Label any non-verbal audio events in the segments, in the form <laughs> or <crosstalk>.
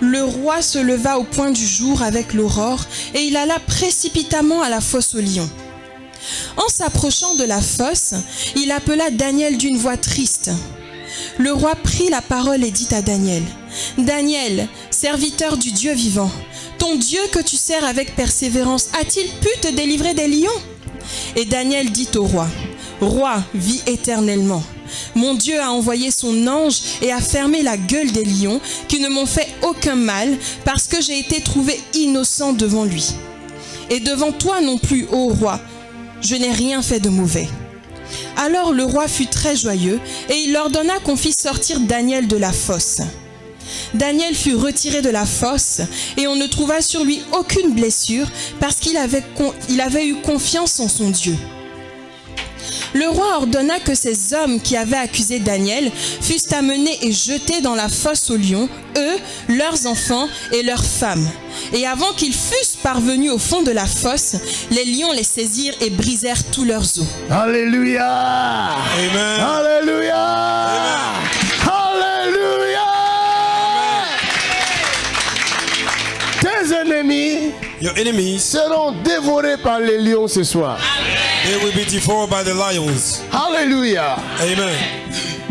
le roi se leva au point du jour avec l'aurore et il alla précipitamment à la fosse aux lions. En s'approchant de la fosse, il appela Daniel d'une voix triste. Le roi prit la parole et dit à Daniel, Daniel, serviteur du Dieu vivant, ton Dieu que tu sers avec persévérance a-t-il pu te délivrer des lions? Et Daniel dit au roi, Roi, vis éternellement. Mon Dieu a envoyé son ange et a fermé la gueule des lions qui ne m'ont fait aucun mal parce que j'ai été trouvé innocent devant lui. Et devant toi non plus, ô roi, je n'ai rien fait de mauvais. Alors le roi fut très joyeux et il ordonna qu'on fît sortir Daniel de la fosse. Daniel fut retiré de la fosse et on ne trouva sur lui aucune blessure parce qu'il avait, avait eu confiance en son Dieu. Le roi ordonna que ces hommes qui avaient accusé Daniel fussent amenés et jetés dans la fosse aux lions, eux, leurs enfants et leurs femmes. Et avant qu'ils fussent parvenus au fond de la fosse, les lions les saisirent et brisèrent tous leurs os. Alléluia. Amen. Alléluia. Alléluia. Tes ennemis Your enemies, seront dévorés par les lions ce soir. They will be devoured by the lions. Alléluia. Amen.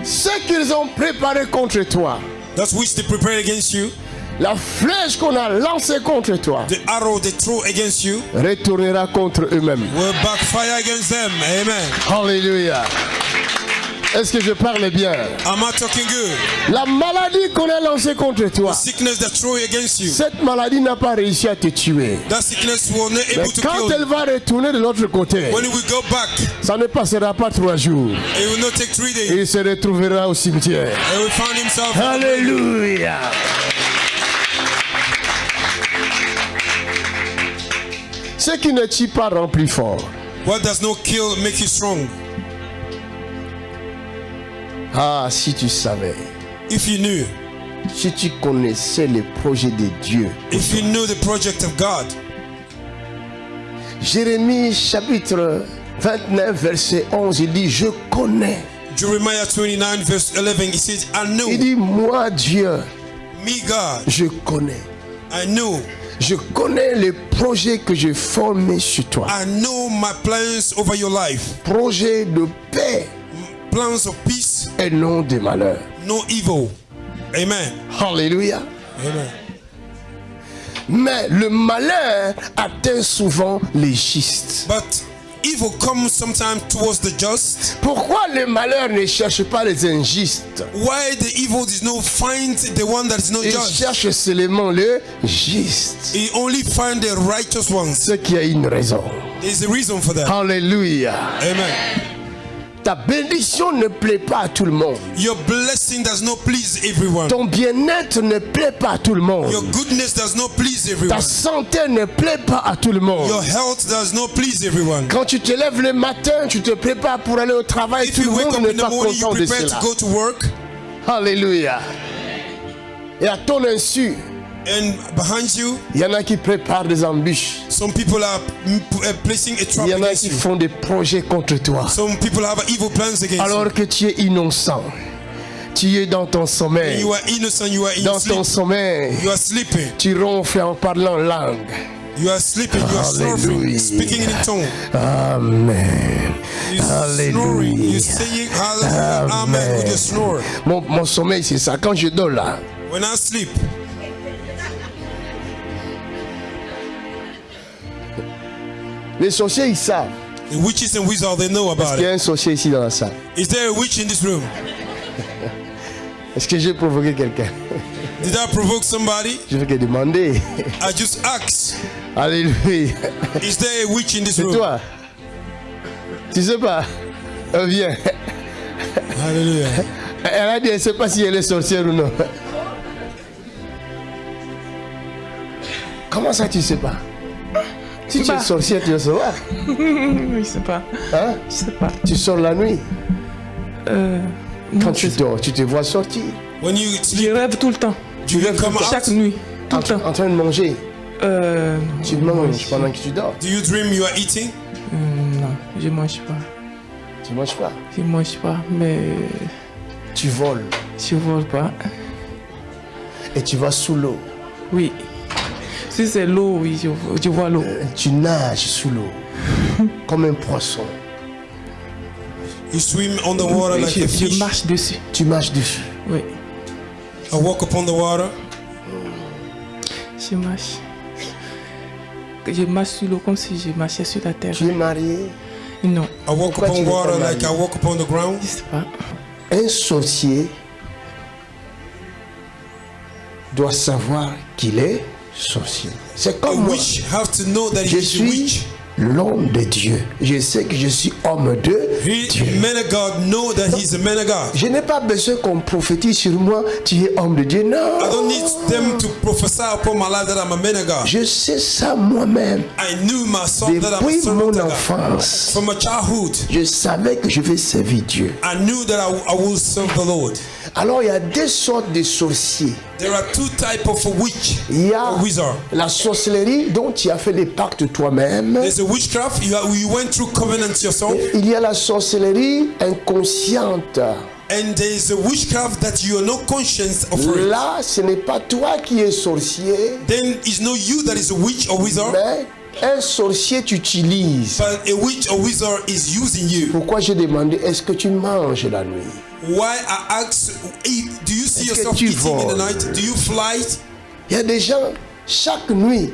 Ce qu'ils ont préparé contre toi, That's which they prepare against you. la flèche qu'on a lancée contre toi, The arrow they throw against you retournera contre eux-mêmes. will backfire against them. Amen. Alléluia. Est-ce que je parle bien? Am I talking good? La maladie qu'on a lancée contre toi, Sickness that throw against you. cette maladie n'a pas réussi à te tuer. That sickness will not Mais able to quand kill elle you. va retourner de l'autre côté, When we go back, ça ne passera pas trois jours. it will not take three days. Il se retrouvera au cimetière. And will find himself. Alléluia. Ce qui ne tue pas rend plus fort. What does not kill make you strong? Ah, si tu savais, If you knew, si tu connaissais les projets de Dieu. if you knew the project of God. Jérémie chapitre 29 verset 11, il dit, je connais. Jeremiah 29 verse 11, he says, I know Il dit, moi Dieu, me God. je connais. I know. Je connais les projets que j'ai formés sur toi. I know my plans over your life. Projets de paix Plans of peace, et non de malheur. no evil. Amen. Alléluia. Amen. Mais le malheur atteint souvent les justes. But evil comes sometimes towards the just. Pourquoi le malheur ne cherche pas les injustes? Why the evil does not find the one that is not Il just? cherche seulement le juste. He only find the righteous ones. Ce qui a une raison. There's a reason for that. Alléluia. Amen. Ta bénédiction ne plaît pas à tout le monde. Your blessing does not please everyone. Ton bien-être ne plaît pas à tout le monde. Your goodness does not please Ta everyone. santé ne plaît pas à tout le monde. Your health does not please everyone. Quand tu te lèves le matin, tu te prépares pour aller au travail, If tout le monde up n'est in the pas morning, you content de prepare cela. to go to work, Alléluia. Et à ton insu, and behind you, il y en a qui préparent des embûches. some people are uh, placing a trap Il y en a qui you. font des projets contre toi. Some people have evil plans against Alors que tu es innocent. Tu es dans ton you. sommeil. You are innocent, you are in Dans sleep. ton sommeil, You are sleeping. tu ronfles en parlant langue. You are sleeping. You are snoring, speaking in a tongue. Amen. You snoring. You saying hallelujah, amen with your snore. Mon, mon sommeil, c'est ça. Quand je dors là, When I sleep, les sorciers, ils savent. the witches and wizards they know about Il y it. a un sorcier ici dans la salle? Is there a witch in this room? Est-ce que j'ai provoqué quelqu'un? Did I provoke somebody? Je vais que demander. I just asked. Alléluia. Is there a witch in this C'est room? toi. Tu sais pas Euh, Viens. Hallelujah. Elle a dit, elle ne sait pas si elle est sorcière ou non. Comment ça, tu sais pas? Si tu es sorcière, tu vas savoir. <laughs> Je sais pas. Hein? Je sais pas. Tu sors la nuit. Euh, Quand non, tu je, dors, tu te vois sortir. When you je sleep, rêve tout le temps. do you come Chaque out? nuit. Tout En, le temps. en train de manger. Euh, Tu manges pendant que tu dors. Do you dream you are eating? hum, non, je mange pas. Tu manges pas. Je mange pas, mais Tu voles. je vole pas. Et tu vas sous l'eau. Oui. Si c'est l'eau, oui, je, vois- je vois l'eau. Tu nages sous l'eau <laughs> comme un poisson. You swim on the water like Je, a je fish. marche dessus. Tu marches dessus. Oui. I walk upon the water. Je marche. Je marche sur l'eau comme si je marchais sur la terre. Tu es marié? Non, I walk Pourquoi upon water like I walk upon the ground. je sais pas. Un sorcier doit savoir qu'il est sorcier. C'est comme moi. witch have to know that Je suis l'homme de Dieu. Je sais que je suis homme de He, Dieu. of God know that he's a man of God. Je n'ai pas besoin qu'on prophétise sur moi, tu es homme de Dieu. I Non. don't need them to prophesy upon my life that I'm a man of God. Je sais ça moi-même. I knew myself that I'm a Depuis servant mon of God. enfance, From my childhood, je savais que je vais servir Dieu. I knew that I, I will serve the Lord. Alors il y a deux sortes de sorciers. There are two types of witch Il y a wizard. la sorcellerie dont tu as fait des pactes toi-même. There's a witchcraft. You, are- you went through covenants yourself. Il y a la sorcellerie inconsciente. And there is a witchcraft that you are not conscious of. Là, ce n'est pas toi qui es sorcier, Then it's not you that is a witch or wizard, mais un sorcier t'utilise. but a witch or wizard is using you. Pourquoi j'ai demandé est-ce que tu manges la nuit? Why I ask, do you see yourself eating in the night? Do you fly? Il y a des gens, chaque nuit,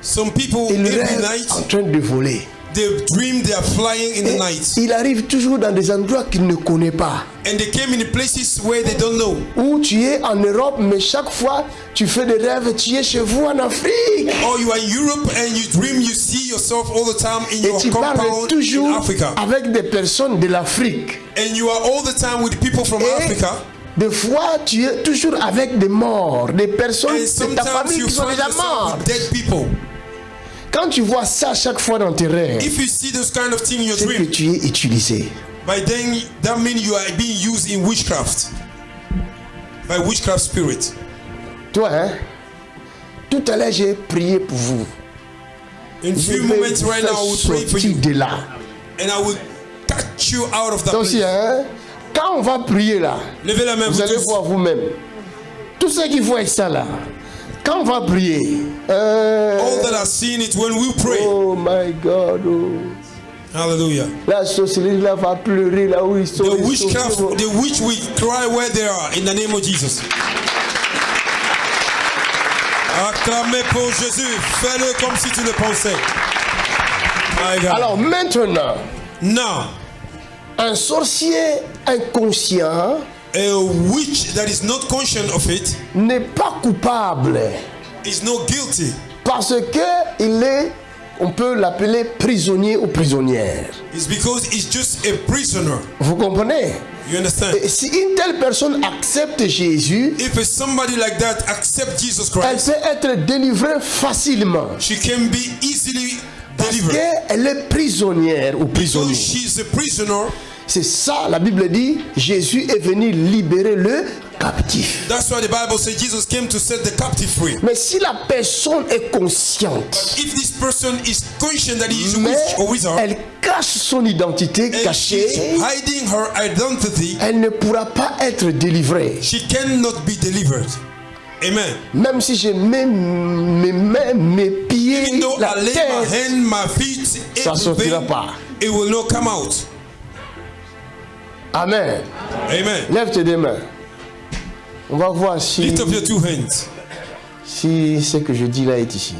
Some people ils every night en train de voler. They dream they are flying in the night, il arrive toujours dans des endroits qu'il ne connaît pas. and they came in places where they don't know. Où tu es en Europe, mais chaque fois tu fais des rêves, tu es chez vous en Afrique. Or you are in Europe and you dream you see yourself all the time in Et your tu parles compound in toujours Africa, avec des personnes de l'Afrique. and you are all the time with people from Et Africa. des fois, tu es toujours avec des morts, des personnes de ta famille qui sont déjà mortes. Quand tu vois ça chaque fois dans tes rêves, If you see those kind of thing in your c'est que dream, tu es utilisé. by then that means you are being used in witchcraft by witchcraft spirit. Toi, hein, tout à l'heure, j'ai prié pour vous. In Je few vais moments vous right now, I will pray for sortir you, de là. and I will catch you out of that Donc, si, place. hein, quand on va prier là, Levez la main, vous vous allez tous. voir vous-même. Tous ceux qui voient ça là, quand on va prier, euh, All that are seeing it when we pray. oh my God, oh. Hallelujah. la sorcellerie là va pleurer là où ils sont. The witchcraft, the witch will cry where they are in the name of Jesus. Acclamez pour Jésus. Fais-le comme si tu le pensais. My God. Alors maintenant, Now, un sorcier inconscient a witch that is not conscious of it n'est pas coupable is not guilty. parce que il est, on peut l'appeler prisonnier ou prisonnière. It's because he's just a prisoner. Vous comprenez? You understand? Et Si une telle personne accepte Jésus, If somebody like that accept Jesus elle Christ, peut être délivrée facilement. she can be easily Parce delivered. qu'elle est prisonnière ou So prisonnier. she's a prisoner. C'est ça, la Bible dit, Jésus est venu libérer le captif. That's why the Bible says Jesus came to set the captive free. Mais si la personne est consciente, If this person is conscious that he is a witch or wizard, elle cache son identité and cachée, hiding her identity, elle ne pourra pas être délivrée. she cannot be delivered. Amen. Même si je mets mes mains, mes pieds, la tête, hand, my feet, Ça sortira everything, pas. it will not come out. Amen. Amen. Lève tes deux mains. On va voir si, Lift up your two hands. si ce que je dis là est ici.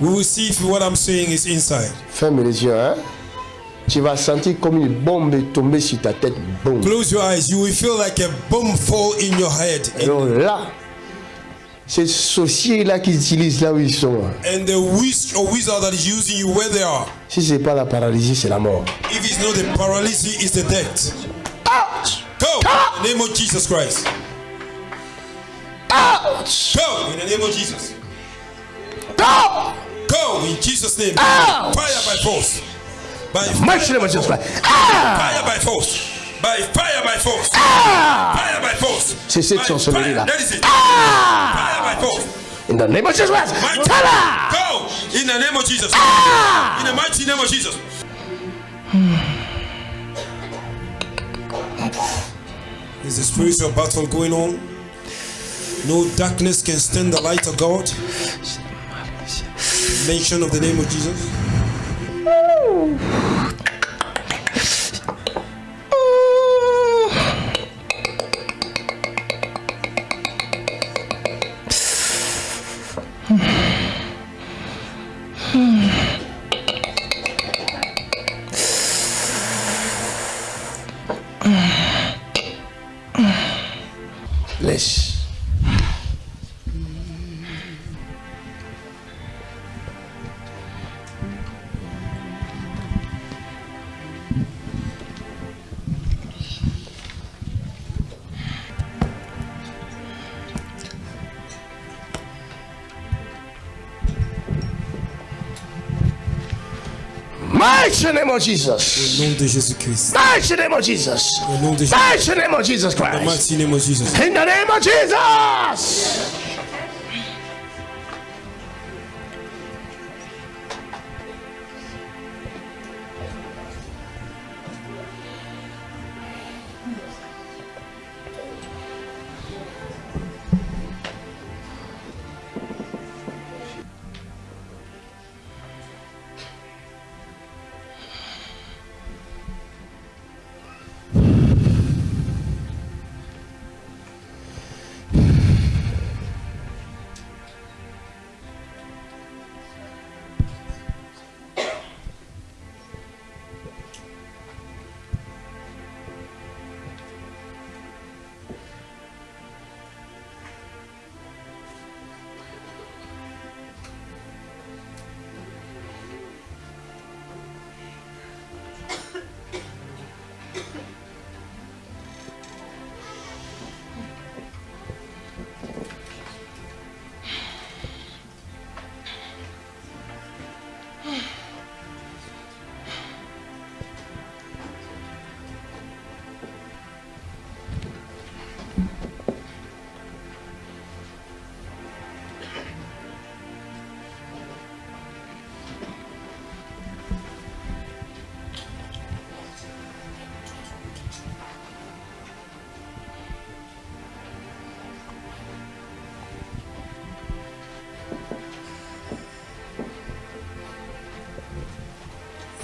We will see if what I'm saying is inside. Ferme les yeux, hein. Tu vas sentir comme une bombe tomber sur ta tête. Boum. Close your eyes. You will feel like a bomb fall in your head. Alors là, ces sorciers-là qui utilisent là où ils sont, hein. And the witch or wizard that is using you where they are. si ce n'est pas la paralysie, c'est la mort. It's not the paralysis, is the death. Ouch! Go in the name of Jesus Christ. Ouch! Go in the name of Jesus. Go! Go in Jesus' name. Ouch! Fire by force. By Mighty name of Jesus Christ. Ah! fire by force. By fire by force. Fire by force. C'est cette By sorcellerie-là. fire. That is it. Ah! Fire by force. In the name of Jesus Christ. Mighty. Go in the name of Jesus. Ah! In the mighty name of Jesus. Is the spiritual battle going on? No darkness can stand the light of God. Mention of the name of Jesus. Mighty name of Jesus. Au nom de Jésus-Christ. Mighty name of Jesus. Au nom de Jésus. Mighty name of Jesus Christ. mighty name of Jesus. In the name of Jesus.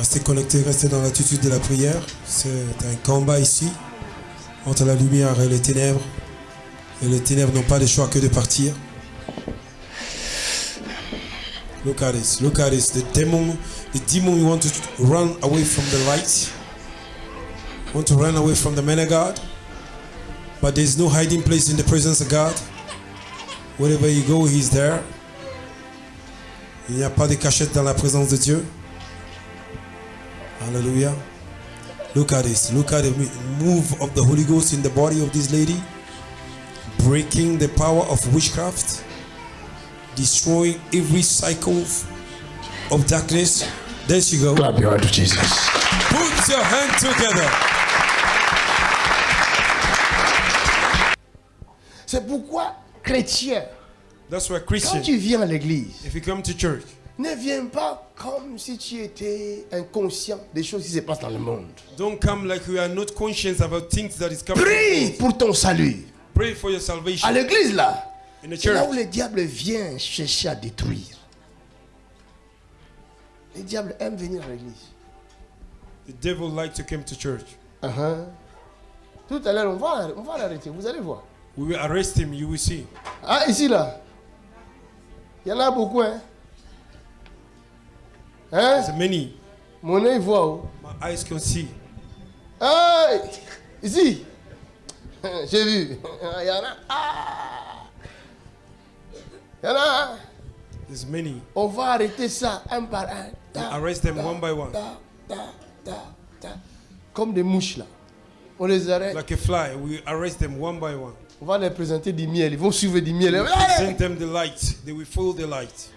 Restez connectés, restez dans l'attitude de la prière. C'est un combat ici entre la lumière et les ténèbres. Et les ténèbres n'ont pas le choix que de partir. Look at this. Look at this. The demon, the demon want to run away from the light. Want to run away from the man of God. But there's no hiding place in the presence of God. Wherever you go, He's there. Il n'y a pas de cachette dans la présence de Dieu. Hallelujah. Look at this. Look at the move of the Holy Ghost in the body of this lady. Breaking the power of witchcraft. Destroying every cycle of darkness. There she goes. Clap your hand to Jesus. Put your hand together. C'est pourquoi, chrétien, That's why quand Christian, tu viens à l'église, if you come to church, ne viens pas comme si tu étais inconscient des choses qui se passent dans le monde. don't come like you are not conscious about things that is coming. Prie pour ton salut. Pray for your salvation. À l'église, là, c'est là où le diable vient chercher à détruire. Le diable aime venir à l'église. the devil like to come to church. Uh-huh. Tout à l'heure, on va, on va l'arrêter. Vous allez voir. We will arrest him. You will see. Ah, ici, là. Il y en a beaucoup, hein. Hein? There's many. Mon œil voit. oh. My eyes can see. Hey! Ici. J'ai vu. Il y en a. Ah! Il y en a. There's many. On va arrêter ça un par un. Ta, Arrest them ta, one by one. ta. Comme des mouches, là. On les arrête. Like a fly. We arrest them one by one. On va leur présenter du miel. Ils vont suivre du miel. Present them the light. They will follow the light.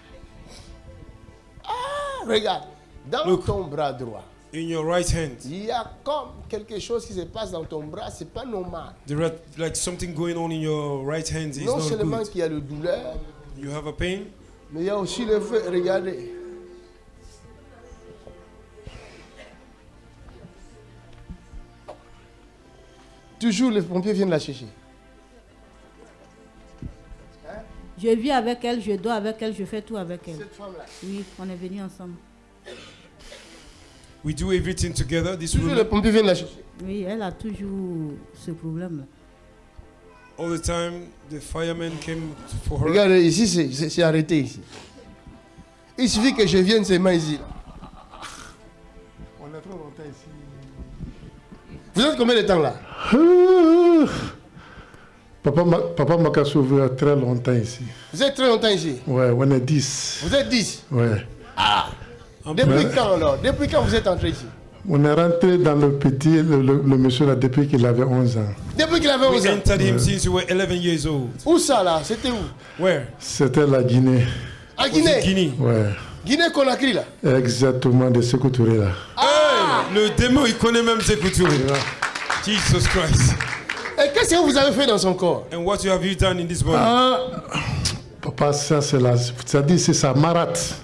Regarde. Dans Look. ton bras droit, In your right hand, il y a comme quelque chose qui se passe dans ton bras. C'est pas normal. there are like something going on in your right hand. Is Non not seulement qu'il y a le douleur, You have a pain. mais il y a aussi le feu. Regardez. Toujours les pompiers viennent la chercher. Je vis avec elle, je dors avec elle, je fais tout avec elle. Cette femme-là. Oui, on est venus ensemble. We do everything together. This Toujours les woman, pompiers viennent la chercher. Oui, elle a toujours ce problème-là. all the time, the firemen came for her. Regardez, ici, c'est- arrêté ici. Il suffit que je vienne seulement ici. On est trop longtemps ici. Vous êtes combien de temps là? <laughs> Papa m'a papa m'a qu'à sauvé à très longtemps ici. Vous êtes très longtemps ici? Ouais, on est 10. Vous êtes 10. Ouais. Depuis quand alors? Depuis quand vous êtes entré ici? On est rentré dans le petit, le, le- le monsieur là, depuis qu'il avait 11 ans. Depuis qu'il avait We 11 ans? entered him since we were 11 years old. Où ça là? C'était où? Where? C'était la Guinée. À Guinée? Guinée. Ouais. Guinée-Conakry là? Exactement, de Touré là. Hey, le démon, il connaît même Sekou Touré. Jesus Christ. Et qu'est-ce que vous avez fait dans son corps? And what you have you done in this body? Ah, papa, ça c'est la. Ça dit c'est sa marate.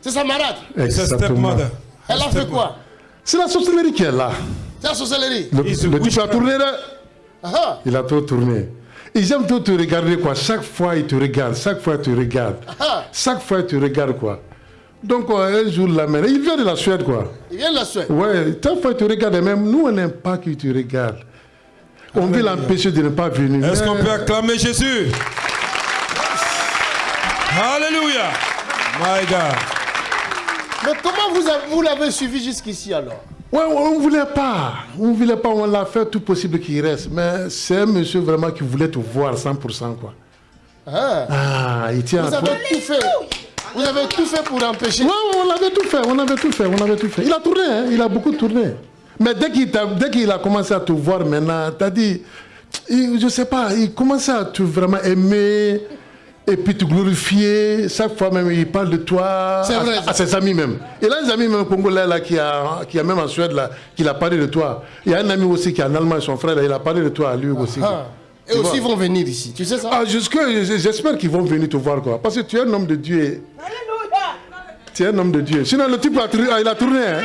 C'est sa a stepmother. Elle a fait quoi? C'est la sorcellerie qui est là. C'est la sorcellerie. Le, le type a tourné là. Ah, Il a trop tourné. Ils aiment trop te regarder quoi. Chaque fois il te regarde, chaque fois il te regarde. ah. Chaque fois il te regarde quoi. Donc un jour là, maintenant, il vient de la Suède quoi. Il vient de la Suède. Ouais, chaque fois il te regarde, et même nous on n'aime pas qu'il te regarde. On veut l'empêcher de ne pas venir. Est-ce qu'on peut acclamer Jésus? Hallelujah. My God. Mais comment vous, vous l'avez suivi jusqu'ici alors? Ouais, on ne voulait pas. On ne voulait pas, on l'a fait tout possible qu'il reste. Mais c'est un monsieur vraiment qui voulait te voir 100% quoi. Ah. Ah, il tient Vous à toi. avez tout fait. Vous avez tout fait pour empêcher. Ouais, ouais, on avait tout fait, on avait tout fait, on avait tout fait. Il a tourné, hein, il a beaucoup tourné. Mais dès qu'il t'a- dès qu'il a commencé à te voir maintenant, t'as dit, il, je sais pas, il commençait à te vraiment aimer et puis te glorifier. Chaque fois même, il parle de toi C'est à, vrai, à ses amis même. Il a des amis même congolais là qui a, qui a même en Suède là, qui a parlé de toi. Il y a un ami aussi qui est en Allemagne, son frère là, il a parlé de toi à lui aussi. Ah. Et Tu aussi ils vont venir ici. Tu sais ça? Ah, jusque, j'espère qu'ils vont venir te voir quoi. Parce que tu es un homme de Dieu. et- Tu es un homme de Dieu. Sinon, le type a, tourné- il a tourné. Hein?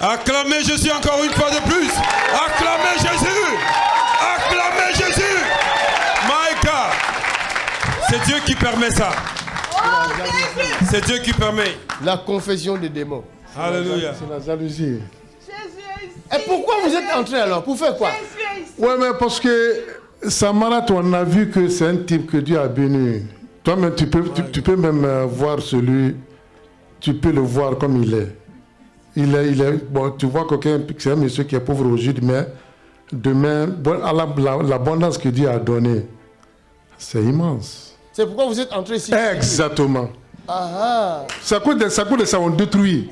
Acclamez Jésus encore une fois de plus. Acclamez Jésus. Acclamez Jésus. My God. C'est Dieu qui permet ça. C'est Dieu qui permet. La confession des démons. Alléluia. C'est la jalousie. Et pourquoi vous êtes entré alors? Pour faire quoi? Ouais, mais parce que Samarat, on a vu que c'est un type que Dieu a béni. Toi-même, tu peux, tu, tu peux même euh, voir celui, tu peux le voir comme il est. Il est, il est bon, tu vois quelqu'un, c'est un monsieur qui est pauvre aujourd'hui, mais demain, bon, à la- l'abondance que Dieu a donnée, c'est immense. C'est pourquoi vous êtes entré ici. Exactement. Ah ah. Ça coûte de ça, coûte de ça, on détruit.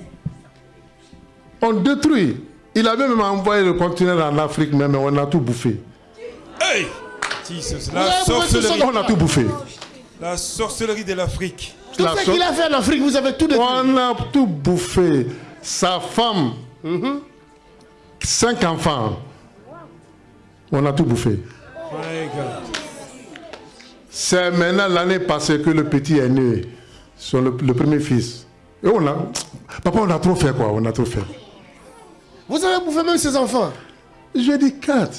On détruit. Il avait même envoyé le conteneur en Afrique, mais mais on a tout bouffé. Hey. Jesus. La sorcellerie. On a tout bouffé. La sorcellerie de l'Afrique. Tout La ce so- qu'il a fait en Afrique, vous avez tout détruit. On a tout bouffé. Sa femme, cinq enfants. On a tout bouffé. C'est maintenant l'année passée que le petit est né. Le, le premier fils. Et on a. Papa, on a trop fait quoi On a trop fait. Vous avez bouffé même ses enfants. Je dit quatre.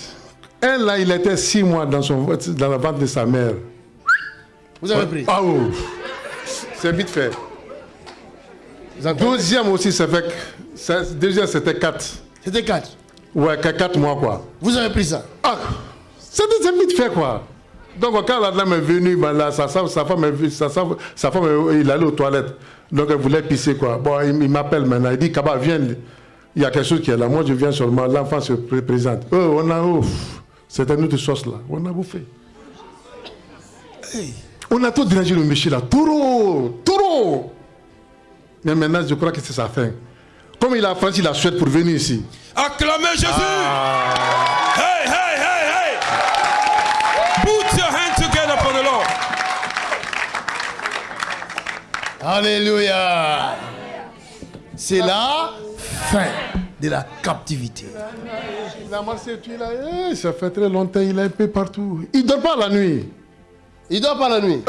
Un là, il était six mois dans, son, dans la vente de sa mère. Vous avez pris. Ah oh. C'est vite fait. Deuxième aussi, c'est fait. Deuxième, c'était quatre. C'était quatre. Ouais, que quatre mois quoi. Vous avez pris ça. Ah, c'était vite fait quoi. Donc quand la dame est venue, ben là, sa, sa, sa femme, sa, sa, femme, il allait aux toilettes. Donc elle voulait pisser quoi. Bon, il, il m'appelle maintenant. Il dit Kaba, viens. Il y a quelque chose qui est là. Moi, je viens seulement. L'enfant se pré- présente. Oh, on a. Oh, c'était une autre sauce là. On a bouffé. On a tout dérangé le monsieur là. Trop, trop. Mais maintenant, je crois que c'est sa fin. Comme il a franchi la Suède pour venir ici. Acclamez Jésus. Hey, hey, hey, hey. Put your hands together for the Lord. Alléluia. C'est la fin de la captivité. Il a marché, tu là, ça fait très longtemps, il est un peu partout. Il dort pas la nuit. Il dort pas la nuit.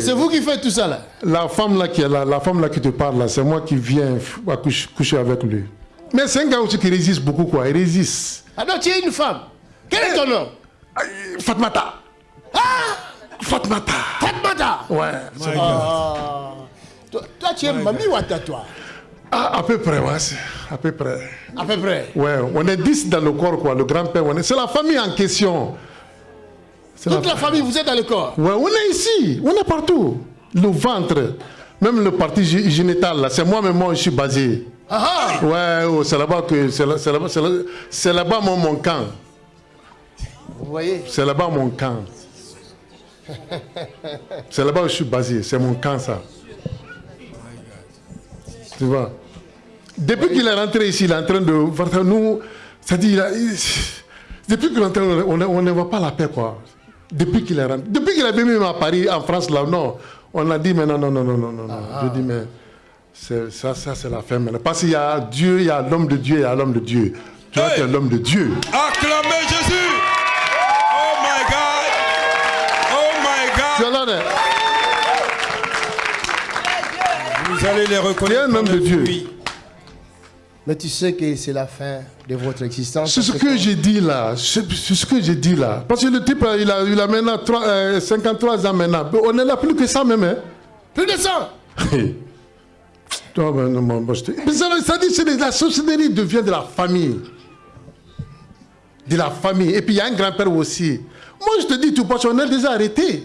C'est vous qui faites tout ça là. La femme là qui est là, la femme là qui te parle là, c'est moi qui viens à coucher, coucher avec lui. Mais c'est un gars aussi qui résiste beaucoup quoi, il résiste. Alors tu es une femme. Quel est ton nom? Fatmata. Fatmata. Fatmata Ouais. My. Ah. Toi, toi, tu es mamie ou attends toi? Ah, à peu près, ouais. c'est- À peu près. À peu près. Ouais, on est 10 dans le corps, quoi. Le grand-père, on est... c'est la famille en question. Toute la famille, vous êtes dans le corps. Ouais, on est ici, on est partout. Le ventre, même le parti gé- génital, là, c'est moi-même, moi, je suis basé. Ah ah Ouais, oh, c'est là-bas que c'est là, c'est là-bas, c'est là, c'est là-bas mon, mon camp. Vous voyez? C'est là-bas mon camp. C'est là-bas où je suis basé. C'est mon camp, ça. Tu vois? Depuis qu'il est rentré ici, il est en train de ça. Nous, c'est-à-dire, il a- il- depuis qu'il est rentré, on ne voit pas la paix, quoi. Depuis qu'il est rentré. Depuis qu'il est venu à Paris, en France, là, non. On a dit, mais non, non, non, non, non, non. non. Je dis, mais ça, ça c'est la fin maintenant. Parce qu'il y a Dieu, il y a l'homme de Dieu, il y a l'homme de Dieu. Toi, Hey! tu es l'homme de Dieu. Acclamez Jésus. Oh my God. Oh my Tu God. Vous allez les reconnaître. Tu es un homme de Dieu. Mais tu sais que c'est la fin de votre existence. C'est ce que j'ai dit là. C'est ce que j'ai dit là. Parce que le type, là, il a, il a maintenant trois- euh, 53 ans maintenant. On est là plus que ça même. Hein. Plus de ça <laughs> ben, ça, dit que la sorcellerie devient de la famille. De la famille. Et puis il y a un grand-père aussi. Moi, je te dis tout qu'on est déjà arrêté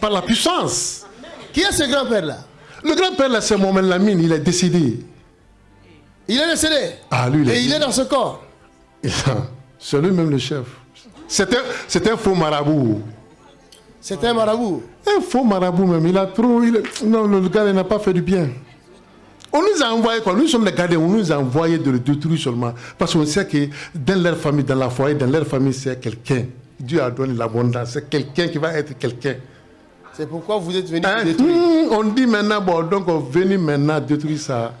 par la puissance. Qui est ce grand-père-là Le grand-père, là, c'est Mohamed Lamine. Il est décédé. Il est décédé. Ah, lui, il est- Et il est dans ce corps. C'est lui-même le chef. C'est un, un faux marabout. C'est un marabout. Un faux marabout même, il a trop... il est- Non, le gars, il n'a pas fait du bien. On nous a envoyé quoi? Nous sommes les gardiens, on nous a envoyé de le détruire seulement. Parce qu'on sait que dans leur famille, dans la foyer, dans leur famille, c'est quelqu'un. Dieu a donné l'abondance. C'est quelqu'un qui va être quelqu'un. C'est pourquoi vous êtes venu Hein? détruire. Hmm, on dit maintenant, bon, donc on venu maintenant détruire ça,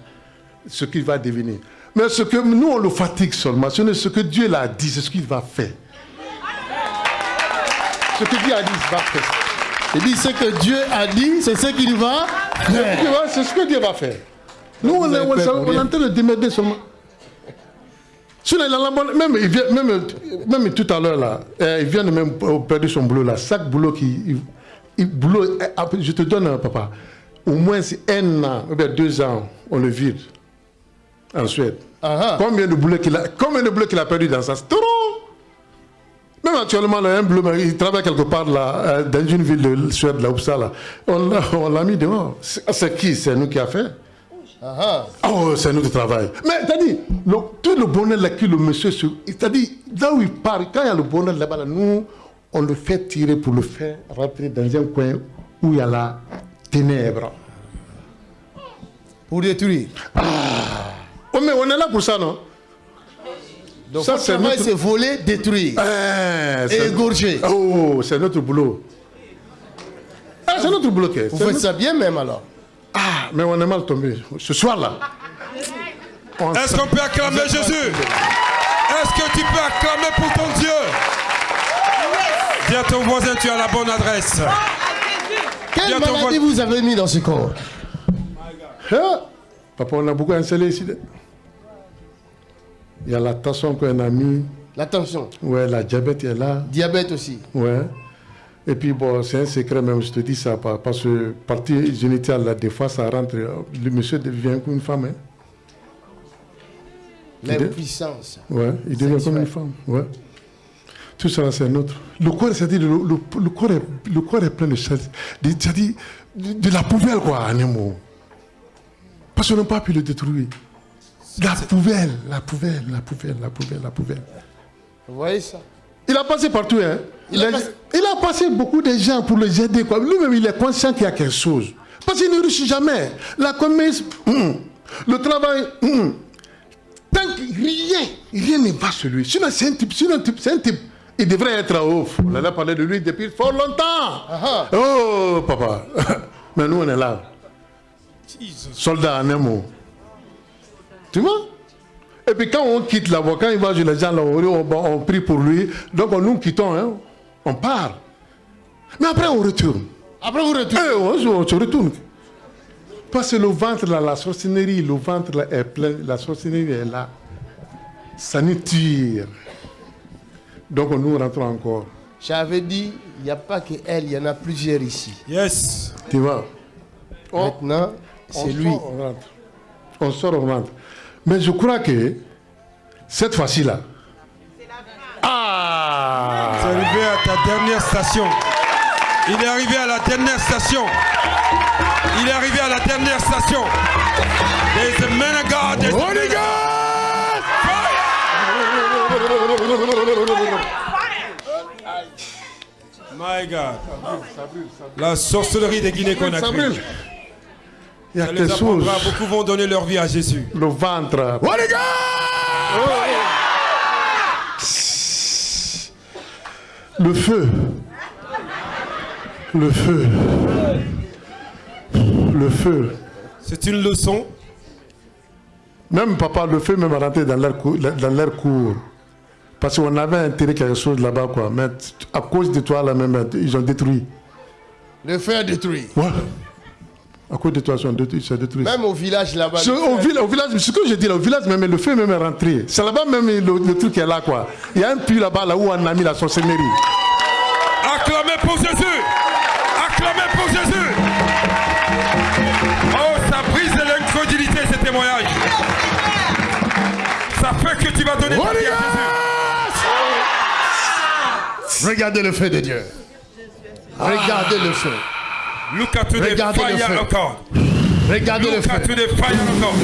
ce qu'il va devenir. Mais ce que nous, on le fatigue seulement. Ce n'est ce que Dieu l'a dit, c'est ce qu'il va faire. Ce que Dieu a dit, il va faire. Il dit ce que Dieu a dit, c'est ce qu'il va faire. C'est ce que Dieu va faire. Nous, on, on, on est en train de démerder seulement. Même, il vient- même, même tout à l'heure, là, euh, il vient de même perdre son boulot. Là. Chaque boulot qui. il- boulot, euh, après, je te donne, euh, papa, au moins c'est un an, ou bien deux ans, on le vire en Suède. Ah, ah. Combien de boulots qu'il a, combien de boulots qu'il a perdu dans ça C'est trop Même actuellement, là, un mais il travaille quelque part là, euh, dans une ville de Suède, là, Uppsala. On l'a <laughs> on l'a mis dehors. C'est c'est qui? C'est nous qui a fait? Ah, Oh, c'est nous qui travaille. Mais t'as dit, le, tout le bonheur là que le monsieur, t'as dit, là où il part, quand il y a le bonheur là-bas, là, nous, on le fait tirer pour le faire rentrer dans un coin où il y a la ténèbre. pour détruire. Oh, mais on est là pour ça, non? Donc Ça, c'est notre- c'est voler, détruire. Eh, c'est- égorger. Oh, c'est notre boulot. Ah, c'est notre boulot. Vous faites notre- ça bien même alors. Ah, mais on est mal tombé. Ce soir-là. Est-ce qu'on peut acclamer Jésus? Est-ce que tu peux acclamer pour ton Dieu? Dis à ton voisin, tu as la bonne adresse. Quelle à ton maladie voisin- vous avez mis dans ce corps? Ah, Papa, on a beaucoup installé ici. Il y a la tension qu'on a mis. La tension, Ouais, la diabète est là. diabète aussi. Ouais. Et puis, bon, c'est un secret même, je te dis ça, pa- parce que partie génitale, là, des fois, ça rentre. Le monsieur devient comme une femme. Hein. L'impuissance. Ouais, il devient comme une femme. Ouais. Tout ça, c'est notre. Le corps, c'est-à-dire, le, le- le corps est, le corps est plein de choses. C'est-à-dire, de, de la poubelle, quoi, en un mot. Parce qu'on n'a pas pu le détruire. La poubelle, la poubelle, la poubelle, la poubelle, la poubelle. Vous voyez ça? Il a passé partout, hein. Il a passé- il a passé beaucoup de gens pour les aider. Lui-même, il est conscient qu'il y a quelque chose. Parce qu'il ne réussit jamais. La commerce, hum, le travail, hum. tant que rien, rien ne va sur lui. Sinon, c'est un type, sinon, un type, c'est un type. Il devrait être à haut. On en a parlé de lui depuis fort longtemps. Oh, papa. <laughs> Mais nous, on est là. Soldat en un mot. Tu vois? Et puis quand on quitte là-bas, quand il va chez les gens là, on, on- prie pour lui. Donc on, nous quittons, hein, on part. Mais après on retourne. Après. Eh, on, se- on se retourne. Parce que le ventre là, la sorcellerie, le ventre là est plein, la sorcellerie est là. Ça nous tire. Donc nous rentrons encore. J'avais dit, il n'y a pas que elle, il y en a plusieurs ici. Yes. Tu vois? On- Maintenant, c'est lui. sort, on rentre. On sort, on rentre. Mais je crois que cette fois-ci-là. Ah C'est arrivé à ta dernière station. Il est arrivé à la dernière station. Il est arrivé à la dernière station. There's a man of God. There's a Holy God My God. La sorcellerie des Guinée Ça Conakry. brûle. Il y a Ça les quelque chose. Beaucoup vont donner leur vie à Jésus. Le ventre. Holy God! Le feu. Le feu. Le feu. C'est une leçon. Même papa, le feu même rentré dans leur cour. Dans leur cour. Parce qu'on avait intérêt quelque chose là-bas, quoi. Mais à cause de toi, là même, ils ont détruit. Le feu a détruit. Ouais. À cause de toi, ils ont détruit. Même au village là-bas. Village, au village, ce que je dis là, au village même, le feu même est rentré. C'est là-bas même le, le truc est là, quoi. Il y a un puits là-bas, là où on a mis la sorcellerie. Acclamez pour Jésus. Acclamez pour Jésus. Oh, ça brise l'incrédulité, ce témoignage. Ça fait que tu vas donner ta vie à Jésus. Regardez le feu de Dieu. Regardez le feu. Look at the Regardez le fire feu. of God. Regardez le Look at feu. the fire of God.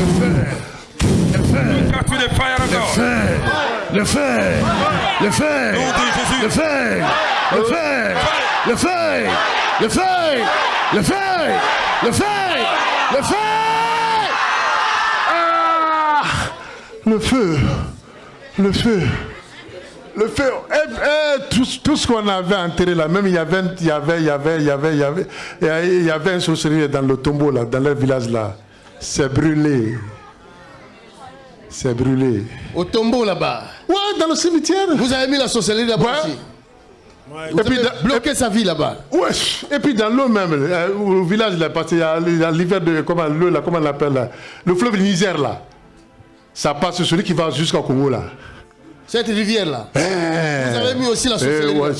Look at the fire of God. Le feu. Le feu. De Jésus. Le feu. Le feu. Le feu. Le feu. Le feu. Le feu. Le feu. Ah Le feu. Le feu. Le feu. Eh, eh, tout, tout ce qu'on avait enterré là, même il y avait, il y avait, il y avait, il y avait, il y avait, il y avait, il y avait un sorcellerie dans le tombeau là, dans leur village là. C'est brûlé. C'est brûlé. Au tombeau là-bas. Ouais, dans le cimetière. Vous avez mis la sorcellerie là-bas Ouais. aussi. Ouais. Vous Et puis avez bloqué sa vie là-bas. Ouais. Et puis dans l'eau même, euh, au village là, parce qu'il y a il y a l'hiver de comment l'eau là, comment on l'appelle là, le fleuve Niger là, ça passe celui qui va jusqu'au Congo là. Cette rivière là. Vous avez mis aussi la Eh, ouais,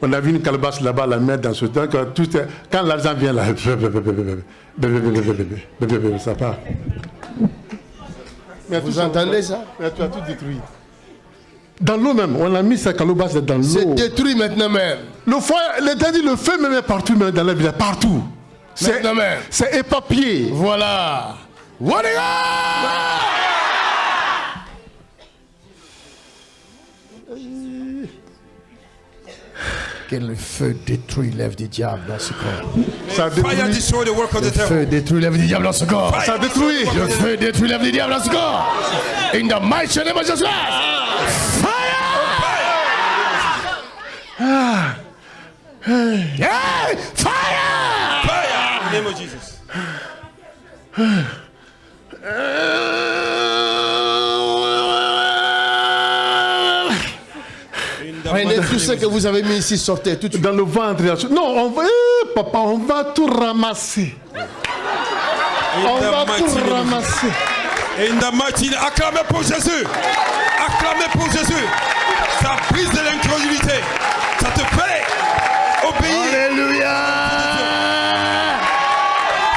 on a vu une calebasse là-bas, la mettre dans ce temps. Quand, tout est- quand l'argent vient là, ça part. Mais Vous entendez ça? Mais tu as tout détruit. Dans l'eau même, on a mis sa calebasse dans C'est l'eau. détruit maintenant même. Le feu, l'état dit le feu même est partout, même dans la ville, partout. C'est Maintenant même. c'est épapié. Voilà. Le feu détruit l'œuvre du diable dans ce corps. Ça Fire détruit. destroy the work of the Le devil. feu détruit l'œuvre du diable dans ce corps. Ça détruit. Le feu détruit l'œuvre du diable dans ce corps. In the mighty name of Jesus. Fire! Yeah! Fire! Fire in the name of Jesus. In the Prenez mighty tout name ce que vous avez mis ici, sortez tout de suite. Dans le ventre. Non, on va, eh, papa, on va tout ramasser. On va tout ramasser. Mighty name. Acclamez pour Jésus. Acclamez pour Jésus. Ça brise de l'incrédulité. Ça te fait obéir. Alléluia!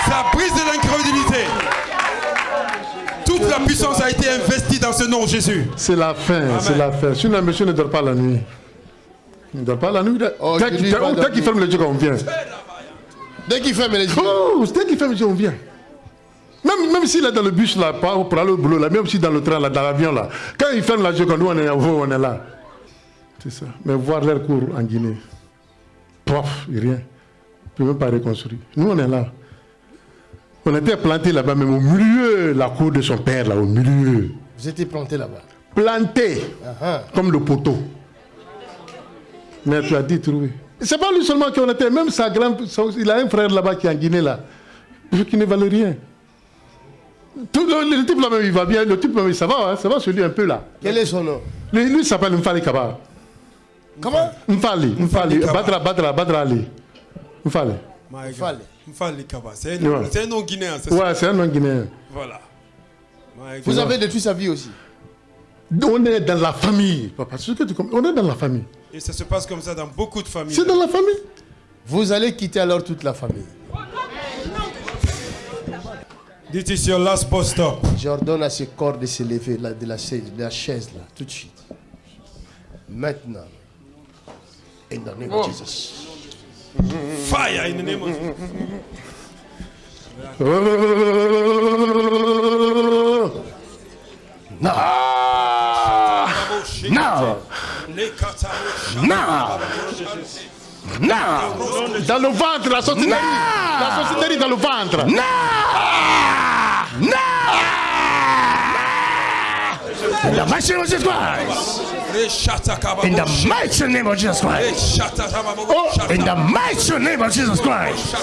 Ça brise de l'incrédulité. Toute la puissance a été investie dans ce nom, Jésus. C'est la fin, c'est la fin. Sinon, monsieur ne dort pas la nuit. Il ne dort pas la nuit. Oh, dès je qu'il ferme les yeux, on vient. Dès qu'il ferme les yeux, Oh, dès qu'il ferme les yeux, on vient. Même, même s'il est dans le bus là, pas pour aller au boulot là, même si dans le train là, dans l'avion là, quand il ferme la yeux, quand nous on est, oh, on est là. C'est ça. Mais voir leur cours en Guinée, pof, rien. On ne peut même pas reconstruire. Nous on est là. On était plantés là-bas, même au milieu, la cour de son père là, au milieu. vous étiez planté là-bas. Planté. Ah, comme le poteau. Mais tu as dit trouver. C'est pas lui seulement qui en était, même sa grand, son- il a un frère là-bas qui est en Guinée là, qui ne valait rien. Tout le, le type là même il va bien, le type même ça va, hein, ça va sur lui un peu là. Quel est son nom? Lui, s'appelle Mfali Kaba. Comment? Mfali, Mfali. Badra, Badra, Badra Ali. Mfali. Fallait. Mfali Kaba. C'est un, Ouais. c'est un nom guinéen, c'est ça? Ouais, c'est un nom guinéen. Voilà. Vous avez détruit sa vie aussi. On est dans la famille, papa. c'est ce que tu comprends. On est dans la famille. Et ça se passe comme ça dans beaucoup de familles. C'est dans la famille. Vous allez quitter alors toute la famille. This is your last bus stop. J'ordonne à ce corps de se lever de, la chaise, de la chaise là, tout de suite. Maintenant. In the name of Jesus. Fire in the name of Jesus. Now. Now. Now. Dans le ventre, la sorcellerie. La sorcellerie dans le ventre. In the mighty name of Jesus Christ. In the mighty name of Jesus Christ. Oh, in the mighty name of Jesus Christ.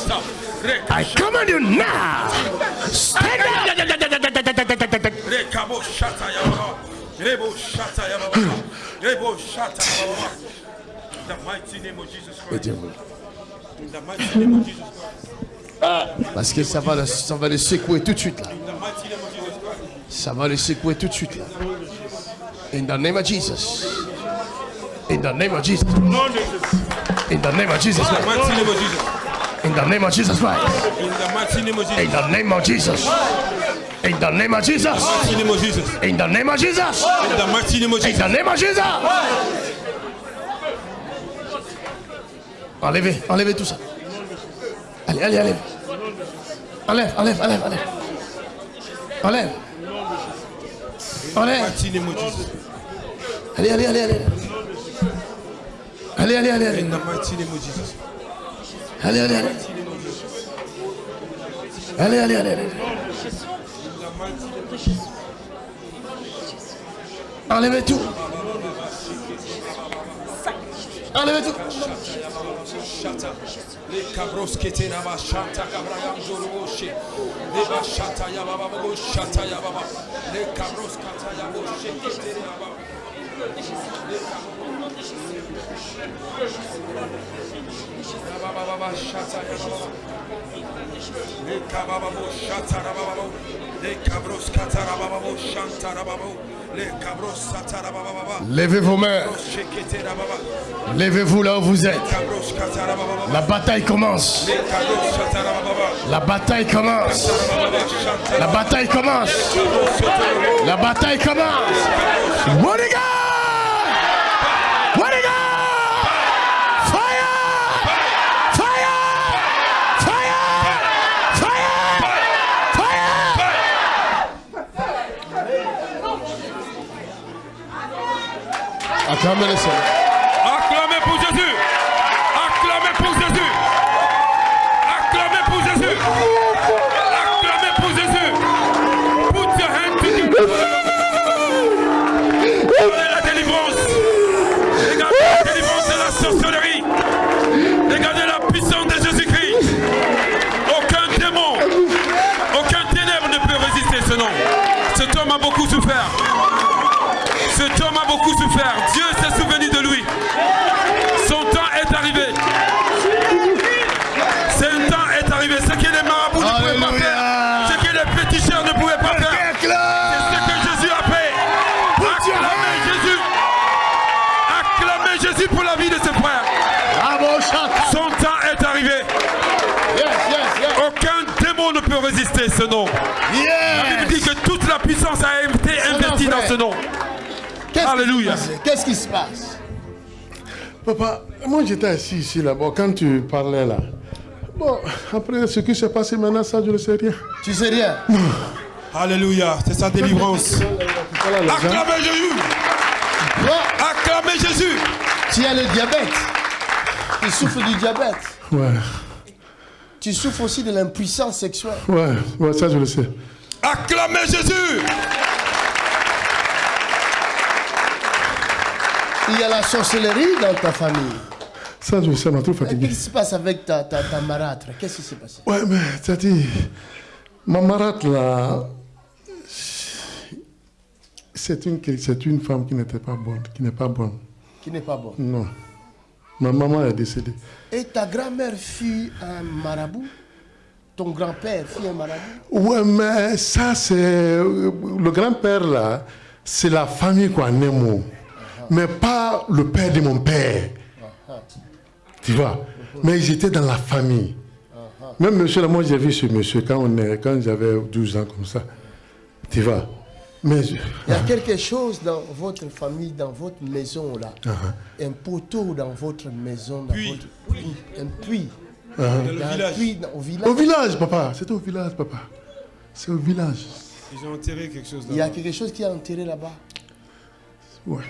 I command you now. Stand up. In the mighty name of Jesus Christ. In the mighty name of Jesus Christ. Parce que ça va, le, ça va le secouer tout de suite là. In. Ça va le secouer tout de suite là. In the name of Jesus. In the name of Jesus. In the name of Jesus In the name of Jesus. In the name of Jesus Christ. In the mighty name of In Jesus. the name of Jesus. In the name of Jesus. Mighty name of Jesus. In the name of Jesus. In the mighty name of In Jesus. the name of Jesus. Enlevez, enlevez tout ça. Allez, allez, allez. Enlève, enlève, enlève, enlève. Enlève. Enlève. Allez, allez, allez, allez. Allez, allez, allez, allez. In the. Allez, allez, allez. Allez, allez, allez, allez. Enlevez tout. Enlevez tout. Levez vos mains. Levez-vous là où vous êtes. La bataille commence. La bataille commence. La bataille commence. La bataille commence. What do you got? What do you got? Fire! Fire! Fire! Fire! Fire! Acclamez le Seigneur. Ce nom. La Bible dit que toute la puissance a été investie dans ce nom. Qu'est-ce qui se Alléluia. passe? Qu'est-ce qui se passe? Papa, moi j'étais assis ici là-bas quand tu parlais là. Bon, après ce qui s'est passé maintenant, ça je ne sais rien. Tu sais rien? <laughs> Alléluia. C'est sa délivrance. <laughs> Acclamez Jésus. Acclamez Jésus. tu as le diabète. Tu souffres du diabète. Ouais, Tu souffres aussi de l'impuissance sexuelle. ouais, ouais, ça je le sais. Acclamez Jésus. Il y a la sorcellerie dans ta famille. Ça je le sais, on est trop fatigué. Qu'est-ce qui se passe avec ta, ta, ta marâtre? Qu'est-ce qui s'est passé? Ouais, mais t'as dit, ma marate là, c'est une, c'est une femme qui n'était pas bonne, qui n'est pas bonne. Qui n'est pas bon. Non. Ma maman est décédée. Et ta grand-mère fut un marabout? Ton grand-père fut un marabout? Ouais, mais ça, c'est. Le grand-père, là, c'est la famille qu'on aime. Mais pas le père de mon père. Tu vois? Mais ils Mais j'étais dans la famille. Même monsieur, là, moi, j'ai vu ce monsieur quand, on est... quand j'avais 12 ans, comme ça. Tu vois? Il y a ah. quelque chose dans votre famille, dans votre maison là. Ah, ah. Un poteau dans votre maison, dans puis. votre. Un puits. Dans le au village. Au village, papa. C'est au village, papa. C'est au village. Ils ont enterré quelque chose là-bas. Il y a quelque chose qui est enterré là-bas. Ouais.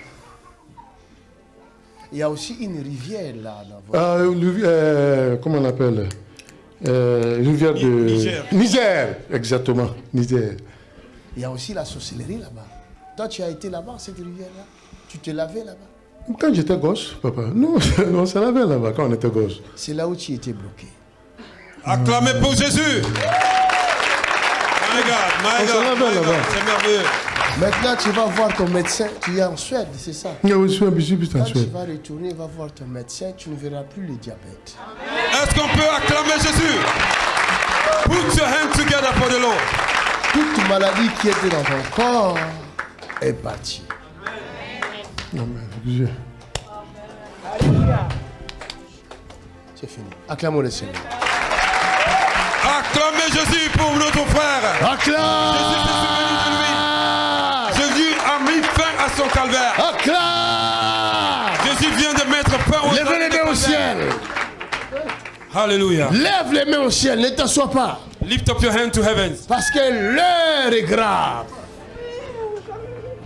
Il y a aussi une rivière là. Dans votre... Euh, comment on appelle euh, Rivière de... Niger. Niger, exactement. Niger. Il y a aussi la sorcellerie là-bas. Toi, tu as été là-bas, cette rivière-là. Tu te lavais là-bas. Quand j'étais gosse, papa, Non, <laughs> on se lavait là-bas quand on était gosse. C'est là où tu étais bloqué. Acclamez pour Jésus. My God, my God. C'est merveilleux. Maintenant, tu vas voir ton médecin. Tu es en Suède, c'est ça? Oui, je suis en Quand tu vas retourner, va voir ton médecin, tu ne verras plus le diabète. Est-ce qu'on peut acclamer Jésus? Put your hands together for the Lord toute maladie qui était dans son corps est partie. Amen. C'est fini. Acclamons le Seigneur. Acclamez Jésus pour notre frère. Acclame. Jésus, a mis fin à son calvaire. Acclame. Jésus vient de mettre fin au Lève les mains au ciel. Alléluia. Lève les mains au ciel, ne t'assois pas. Lift up your hand to heavens. Parce que l'heure est grave.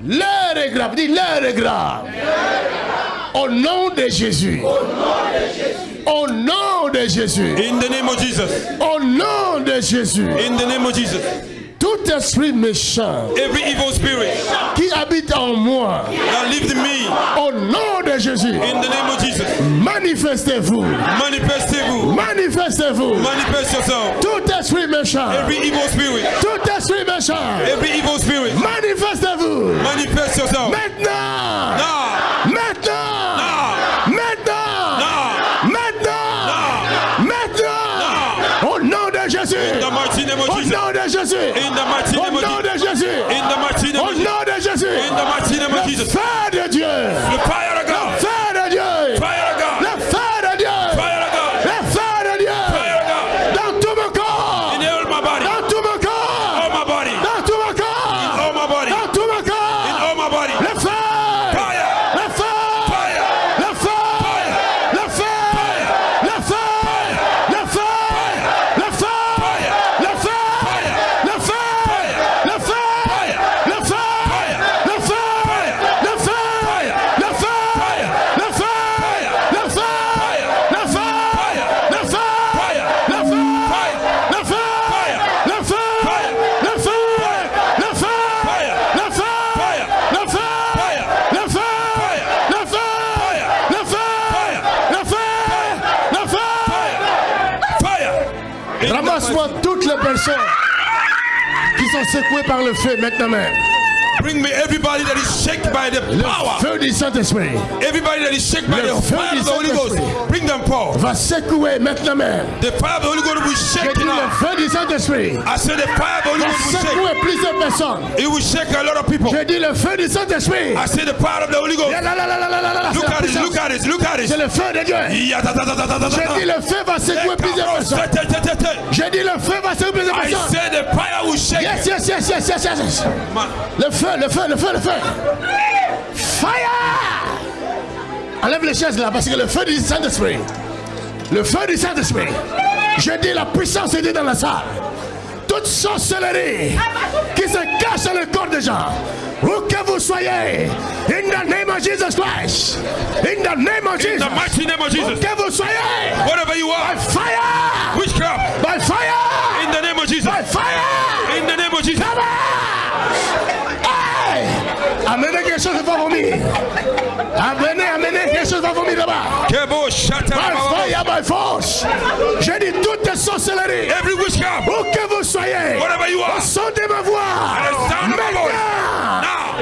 L'heure est grave. Dis l'heure est grave. Au nom de Jésus. Au nom de Jésus. In the name of Jesus. Au nom de Jésus. In the name of Jesus. Tout esprit méchant. Every evil spirit. Qui a en moi. That lives me. Au nom de Jésus. In the name of Jesus. Manifestez-vous. Manifestez-vous. Manifestez-vous. Manifest yourself. Tout esprit méchant. Every evil spirit. Tout esprit méchant. Every evil spirit. Manifestez-vous. Manifest yourself. Maintenant. Now. de Jésus. Au nom de Jésus. Au nom de Jésus. Le Père de Dieu. Sont secouées par le feu maintenant. Bring me everybody that is shaken by the Le power. feu du Saint-Esprit Everybody that is shaken by Le the fire of the Holy Ghost. Bring them forth. va secouer maintenant même. The fire of the Holy Ghost will shake dit now. le feu du Saint-Esprit I said the fire of the Holy Ghost will shake. secouer plusieurs personnes. It will shake a lot of people. J'ai dit le feu du Saint-Esprit. I said the power of the Holy Ghost. Look at puissance. look at this, look at this. C'est le feu de Dieu. Ta. dit le feu va secouer plusieurs personnes. J'ai dit le feu va secouer plusieurs I personnes. said the fire will shake. Yes, yes, yes, yes, yes, yes, Le feu, le feu, le feu, le feu. Fire! Enlève les chaises là parce que le feu du Saint-Esprit. Le feu du Saint-Esprit. Je dis la puissance est dans la salle. Toute sorcellerie qui se cache dans le corps des gens. Où que vous soyez. In the name of Jesus Christ. In the name of in Jesus. the mighty name of Où Jesus. que vous soyez. Whatever you By are, fire. witchcraft, By fire. in the name of Jesus. By fire. In the name of Jesus. Amenez quelque chose va vomir. Amenez, amenez quelque chose va vomir là-bas. Ba, ba. fire, by force. J'ai dit toute sorcellerie. Every witchcraft, Où que vous soyez. whatever you Au are, son de ma voix.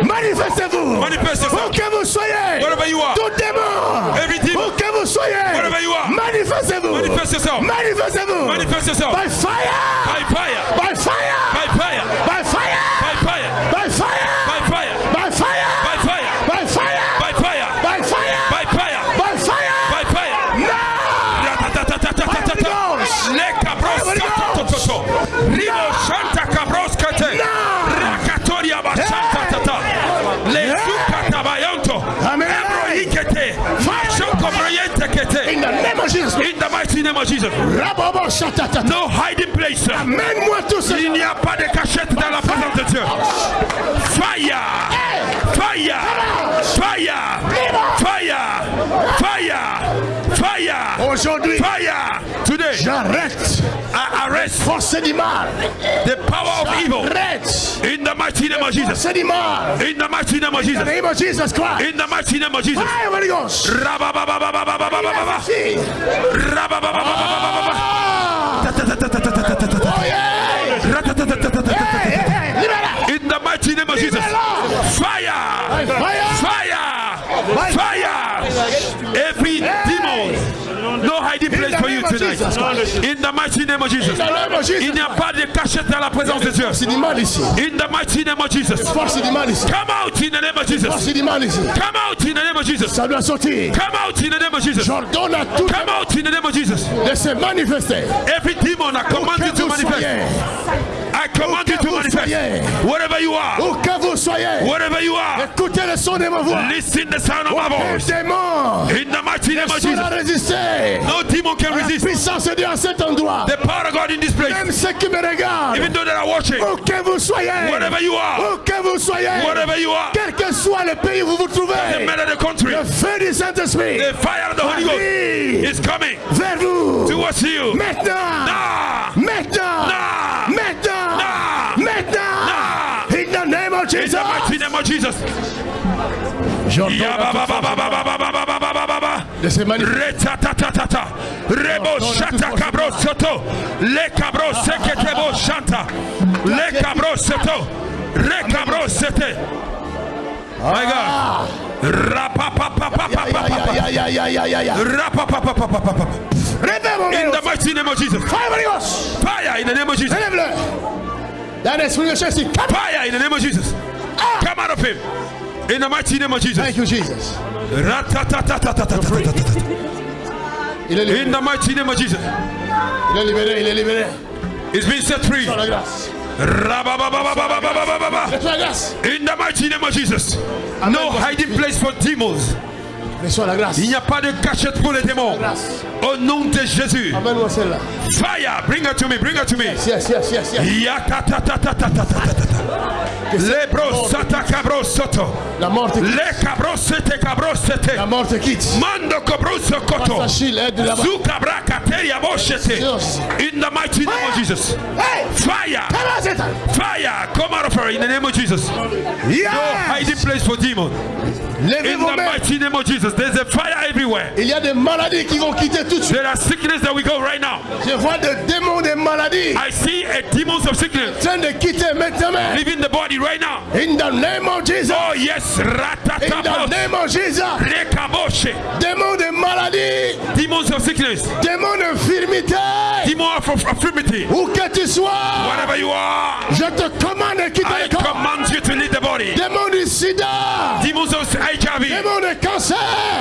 Manifestez-vous. Manifest yourself. Où que vous soyez. Wherever you are. Tout démon. Every demon. Où que vous soyez. Wherever you are. Manifestez-vous. Manifestez-vous. Manifest yourself. By fire. by fire, In the mighty name of Jesus. No hiding place. Amène-moi tout ce Il n'y a pas de cachette dans la présence de Dieu. Fire! Fire! Fire! Fire! Fire! Fire! Aujourd'hui, Fire! Today, j'arrête I arrest force du mal. the power of evil. In the mighty name of Jesus. force du mal. In the mighty name of Jesus. In the name of Jesus Christ. In the mighty name of Jesus. Fire, Holy Ghost. Rabababababababababa. Rababababababababa. Oh yeah. In the mighty name of Jesus. Fire! Fire. Fire! Fire! Hiding place for you tonight. In the mighty name of Jesus. In the name of Jesus. Il n'y a pas de cachette dans la présence de Dieu. Force du mal ici. In the mighty name of Jesus. Force du mal ici. Come out in the name of Jesus. Force du mal ici. Come out in the name of Jesus. Ça doit sortir. Come out in the name of Jesus. J'ordonne à tout Come out in the name of Jesus. de se manifester. Every demon I command you Que to manifest. Soyez. I command you to vous soyez. Wherever you are. Où que vous soyez. Wherever you are. Écoutez le son de ma voix. Listen the sound of my voice. démon In the mighty name of Jesus. résister. No demon can La resist puissance de Dieu à cet endroit. the power of God in this place. Même ceux qui me regardent. Even though they are watching, Où que vous soyez. wherever you are, Où que vous soyez. wherever you are, que soit le pays où vous vous trouvez, le feu du Saint-Esprit vers vous maintenant, nah. maintenant, nah. maintenant, nah. maintenant, in the name of Jesus. In the mighty name of Jesus. de ces Rebo shata cabro soto. Le cabro shanta. Le cabro soto. Le cabro sete. Oh my God. In the mighty name of Jesus. Fire in the name of Jesus. Fire in the name of Jesus. Come out of him. In the mighty name of Jesus. Thank you, Jesus. In the mighty name of Jesus. He's been set free. In the mighty name of Jesus. No hiding place for demons. Reçois la grâce. Il n'y a pas de cachette pour les démons. Au nom de Jésus. Amène-moi celle-là. Fire. Bring her to me. Bring her to me. Yes, yes, yes, yes. Yakatatatatatatata. Lebro sata cabro soto. La mort te quitte. Le cabro sete cabro sete. La mort te quitte. Mando cabro sokoto. Achille, aide là-bas. Zukabra kateria boshete. In the mighty name of Jesus. Fire. Come on, Satan. Fire. Come out of her in the name of Jesus. No hiding place for demons. Levez In vos the mains. mighty name of Jesus. There's a fire everywhere. Il y a des maladies qui vont quitter tout de suite. There are sickness that we go right now. Je vois des démons des maladies I see a demons of sickness en train de quitter maintenant. leaving the body right now. In the name of Jesus. Oh yes, In the name of Jesus. rekaboshe, Démons de maladie. demons of sickness, Démons d'infirmité. demons of infirmity, Où que tu sois. wherever you are, Je te commande de quitter I le corps. command you to leave body. Démons du sida. Demons of HIV, Démons de cancer.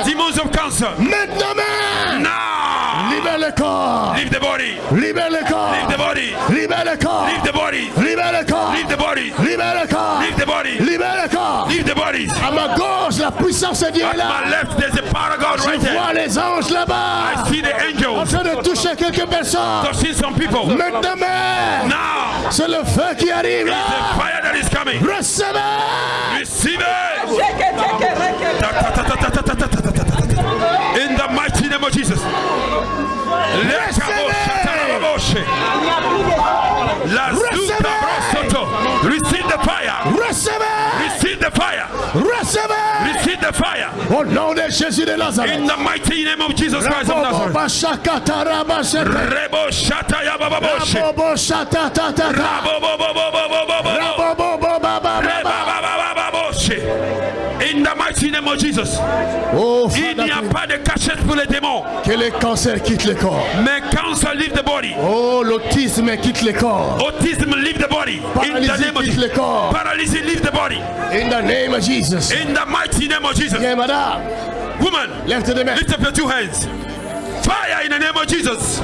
demons of cancer. Maintenant même. Now, Libère le corps. leave the body, Libère le corps. leave the body, Libère le corps. leave the body, Libère le corps. leave the body, Libère le corps. leave the body, Libère le corps. leave the bodies. À ma gauche, la puissance de Dieu est At là. my left, there's a power God Je right there. vois les anges là-bas. I see the En angels train de toucher quelques personnes. touching some people. Maintenant même. Now, C'est le feu qui arrive the là. fire that is coming. Recevez. Receive it. In the mighty name of Jesus. Receive the fire. Receive. Receive the fire. Receive. Receive the fire. Oh Jésus de Nazareth. In the mighty name of Jesus Christ of Nazareth. Shata ya baba shata ta ta ta. Bo bo bo bo bo bo bo bo. In the mighty name of Jesus. Oh, Il n'y a pas de cachette pour les démons. que le cancer quitte le corps. Mais cancer leave the body. Oh, l'autisme quitte le corps. Autism leave the body. In the Paralysie name of quitte le corps. Paralysis leave the body. In the name of Jesus. In the mighty name of Jesus. Bien, madame, Woman, lift up your two hands. Fire in the name of Jesus.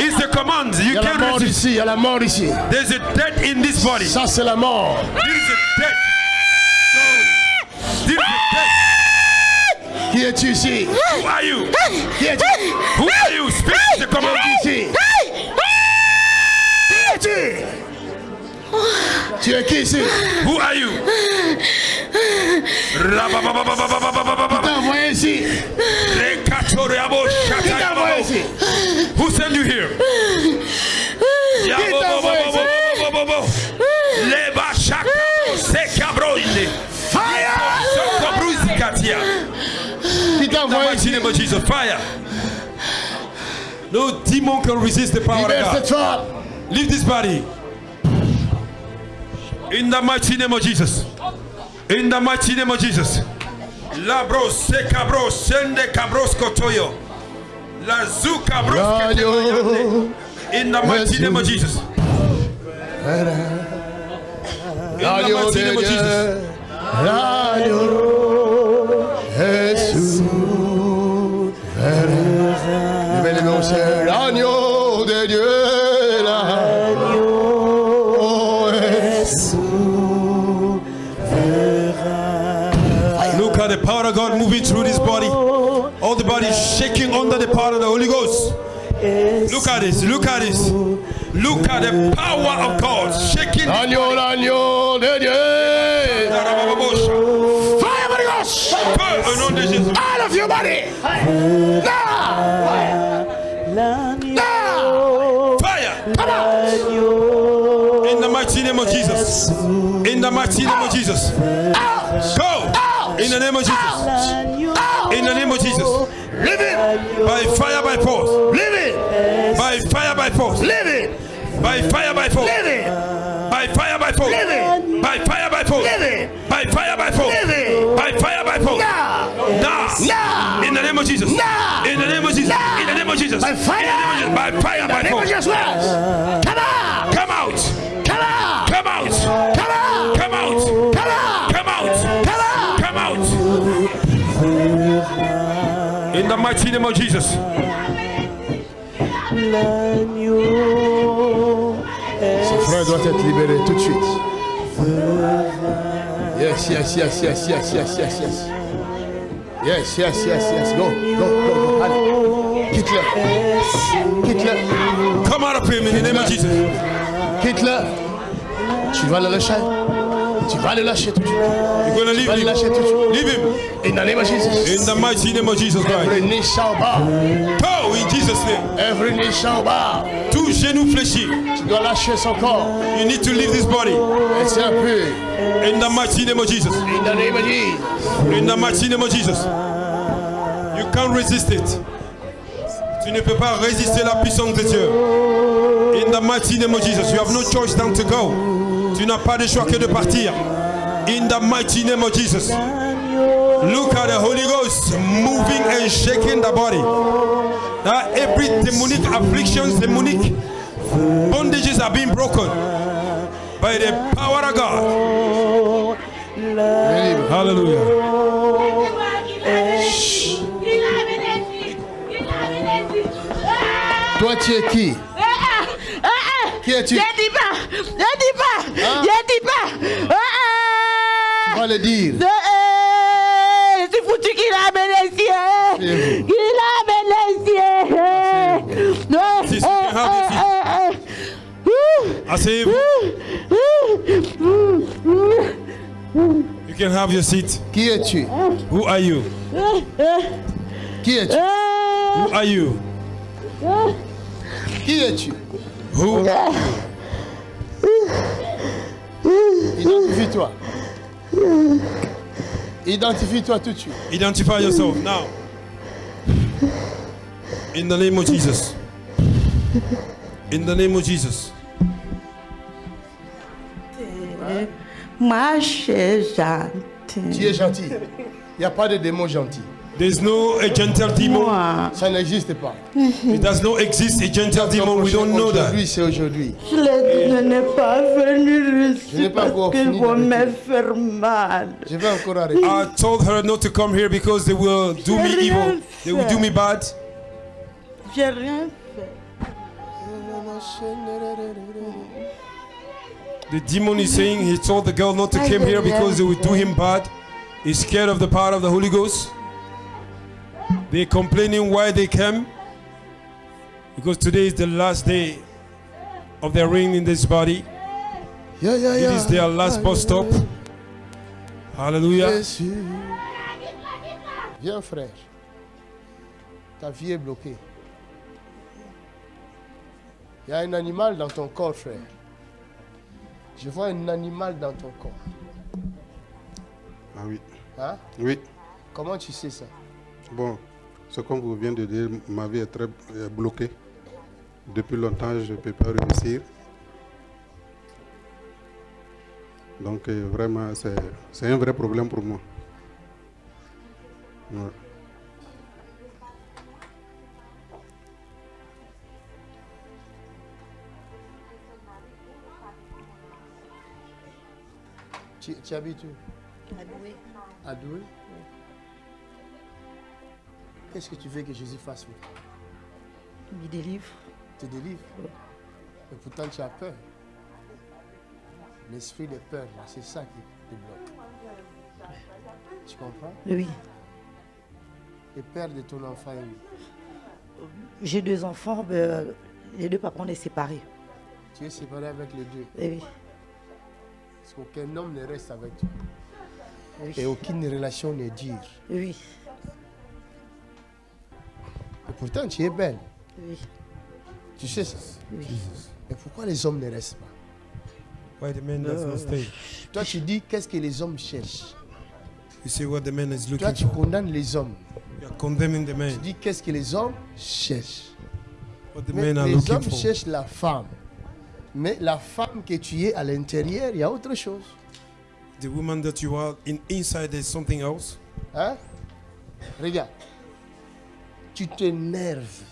It's the command. You a can't resist. ici, il y a la mort ici. There's a death in this body. Ça, c'est la mort. There is a death. Here to see. Who are you? Here to Who are you? Speak to come on DC. To a kiss. Who are you? Who sent you here? The mighty name of Jesus, fire. No demon can resist the power of God. Leave this body. In the mighty name of Jesus. In the mighty name of Jesus. Labro se cabro sende cabros kotoyo. La zu cabros. In the mighty name of Jesus. In the mighty name of Jesus. Levez les mains. L'agneau de Dieu. L'agneau. Oh, eh. Jésus. Look at the power of God moving through this body. All the body is shaking under the power of the Holy Ghost. Look at this. Look at this. Look at the power of God shaking. L'agneau, l'agneau de Dieu. Fire, Holy Ghost. Feu au nom. Out of your body. Now. Now. Name of Jesus. In the mighty name of Jesus. Go. In the name of Jesus. In the name of Jesus. Live it. By fire, by force. Live it. By fire, by force. Live it. By fire, by force. Live it. By fire, by force. Live it. By fire, by force. Live it. By fire, by force. Live it. By fire, by force. Now. Now. Now. In the name of Jesus. Now. In the name of Jesus. In the name of Jesus. By fire. In the name of Jesus. By fire, by force. Name of Jesus. Son frère doit être libéré tout de suite. Yes, yes, yes, yes, yes, yes, yes, yes. Yes, yes, yes, yes. Go, go, go, go. Allez. Quitte-le. Quitte-le. Come out of him in the name of Jesus. Quitte-le. Tu vas le lâcher. Tu vas le lâcher tout de suite. You're going to Tu leave vas le him. lâcher tout de suite. Leave him. In the name of Jesus. In the mighty name of Jesus Every Christ. knee shall bow. Go in Jesus' name. Every knee shall bow. Tout genou fléchi. Tu dois lâcher son corps. You need to leave this body. In the mighty name of Jesus. In the name of Jesus. In the mighty name of Jesus. You can't resist it. Tu ne peux pas résister la puissance de Dieu. In the mighty name of Jesus. You have no choice than to go. Tu n'as pas de choix que de partir. In the mighty name of Jesus. Look at the Holy Ghost moving and shaking the body. Now every demonic afflictions, demonic bondages are being broken by the power of God. Hallelujah. Toi, tu es qui? Qui es-tu? Je dis pas, je dis pas, Hein? je dis pas. Ah, Tu ah. vas le dire. Je c'est foutu qu'il a bénéficié. Asseyez-vous. Il a bénéficié. Non, Si, si. Asseyez-vous. You can have your seat. Qui es-tu? Who are you? Qui es-tu? Who are you? Qui es-tu? Who? <laughs> Identifie-toi. Identifie-toi tout de suite. Identify yourself now. In the name of Jesus. In the name of Jesus. Je Tu es gentil. Il n'y a pas de démon gentil. There's no a gentle demon. Moi, Ça n'existe pas. <laughs> It does not exist a gentle demon. We don't know that. Aujourd'hui, c'est aujourd'hui. je l'ai- je n'ai pas venu ici parce encore qu'ils fini vont me faire mal. Je vais encore arrêter. I told her not to come here because they will do me evil. They will do me bad. J'ai rien fait. The demon is saying he told the girl not to come here because they will do him bad. He's scared of the power of the Holy Ghost. They're complaining why they came. Because today is the last day of their reign in this body. Yeah, yeah, yeah. is their last bus stop. Hallelujah. Jésus. Viens, frère. Ta vie est bloquée. Il y a un animal dans ton corps, frère. Je vois un animal dans ton corps. Ah oui. Hein? Oui. Comment tu sais ça Bon, ce qu'on vous vient de dire, ma vie est très euh, bloquée. Depuis longtemps, je ne peux pas réussir. Donc, euh, vraiment, c'est un vrai problème pour moi. Ouais. Tu, tu habites où? À Douai Qu'est-ce que tu veux que Jésus fasse pour toi? Il délivre. Te délivre Et pourtant tu as peur. L'esprit de peur, c'est ça qui te bloque. Tu comprends? Oui. Et peur de ton enfant J'ai deux enfants, mais, euh, les deux papas on est séparés. Tu es séparé avec les deux. Eh oui. Parce qu'aucun homme ne reste avec toi. Oui. Et aucune relation n'est dure. Oui. Pourtant tu es belle. Oui. Tu sais ça Oui. Mais pourquoi les hommes ne restent pas? Why the man does not stay? Toi tu dis qu'est-ce que les hommes cherchent? You see what the man is Toi looking tu for. condamnes les hommes. You are condemning the Tu dis qu'est-ce que les hommes cherchent? What the Mais men are les looking hommes for. cherchent la femme. Mais la femme que tu es à l'intérieur, il y a autre chose. The woman that you are in inside there's something else. Hein? Regarde. Tu t'énerves.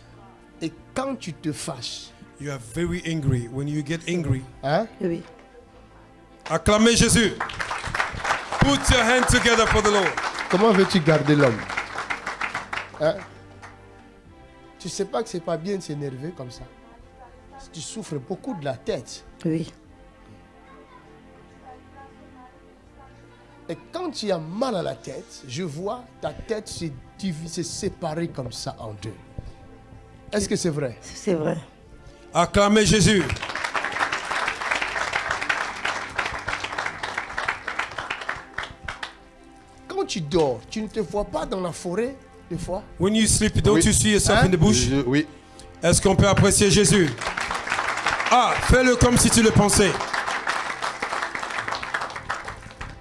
Et quand tu te fâches, You are very angry. When you get angry, hein? Oui. acclamez Jésus. Put your hand together for the Lord. comment veux-tu garder l'homme? Hein? Tu sais pas que c'est pas bien de s'énerver comme ça. Tu souffres beaucoup de la tête. Oui. Et quand tu as mal à la tête, je vois ta tête se, divi- se séparer comme ça en deux. Est-ce que c'est vrai? C'est vrai. Acclamez Jésus. Quand tu dors, tu ne te vois pas dans la forêt des fois? When you sleep, don't Oui. you see yourself Hein? in the bush? Je- oui. Est-ce qu'on peut apprécier Jésus? Ah, fais-le comme si tu le pensais.